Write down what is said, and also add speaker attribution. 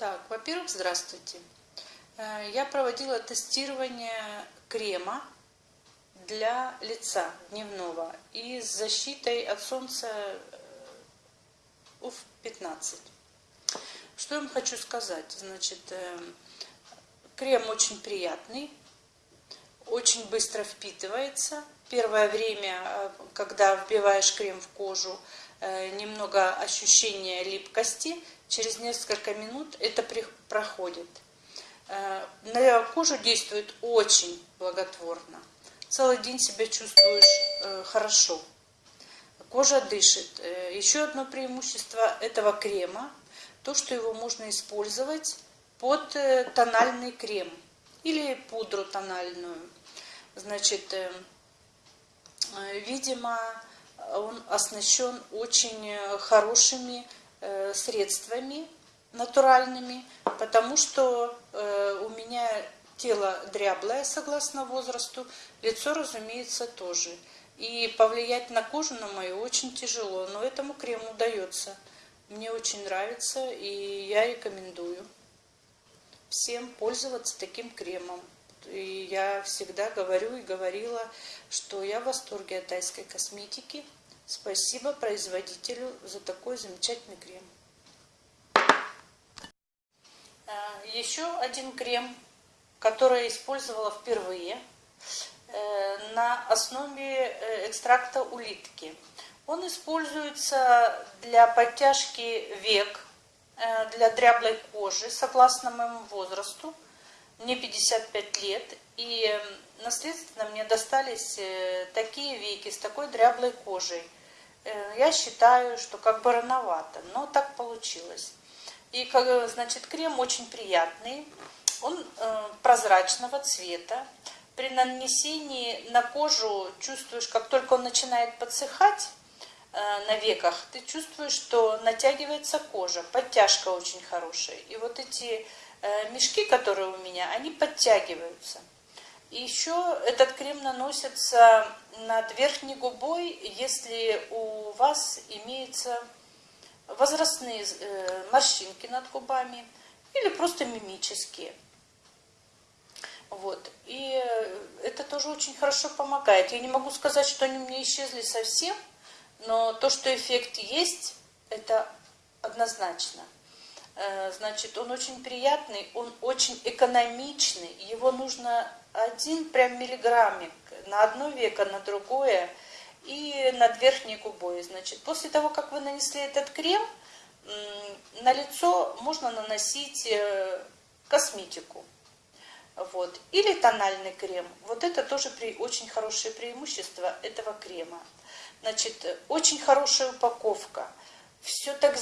Speaker 1: Так, во-первых, здравствуйте. Э, я проводила тестирование крема для лица дневного и с защитой от солнца э, УФ-15. Что я вам хочу сказать? Значит, э, крем очень приятный, очень быстро впитывается. Первое время, когда вбиваешь крем в кожу, немного ощущения липкости – через несколько минут это проходит. Э, на кожу действует очень благотворно. Целый день себя чувствуешь э, хорошо. Кожа дышит. Э, еще одно преимущество этого крема, то, что его можно использовать под тональный крем или пудру тональную. Значит, видимо, он оснащен очень хорошими средствами натуральными, потому что э, у меня тело дряблое согласно возрасту, лицо, разумеется, тоже. И повлиять на кожу на мою очень тяжело, но этому крему удается. Мне очень нравится, и я рекомендую всем пользоваться таким кремом. И я всегда говорю и говорила, что я в восторге от тайской косметики. Спасибо производителю за такой замечательный крем. А, еще один крем, который я использовала впервые э, на основе э, экстракта улитки. Он используется для подтяжки век, э, для дряблой кожи, согласно моему возрасту. Мне 55 лет, и наследственно мне достались такие веки с такой дряблой кожей – я считаю, что как бы рановато, но так получилось. И, значит, крем очень приятный, он э, прозрачного цвета. При нанесении на кожу чувствуешь, как только он начинает подсыхать э, на веках, ты чувствуешь, что натягивается кожа, подтяжка очень хорошая. И вот эти э, мешки, которые у меня, они подтягиваются. Еще этот крем наносится над верхней губой, если у вас имеются возрастные э, морщинки над губами или просто мимические. Вот. И это тоже очень хорошо помогает. Я не могу сказать, что они у меня исчезли совсем, но то, что эффект есть, это однозначно. Э, значит, он очень приятный, он очень экономичный, его нужно один прям миллиграммик на одно веко, на другое и над верхней губой. Значит, после того, как вы нанесли этот крем, на лицо можно наносить э, косметику. Вот. Или тональный крем. Вот это тоже при, очень хорошее преимущество этого крема. Значит, очень хорошая упаковка. Все так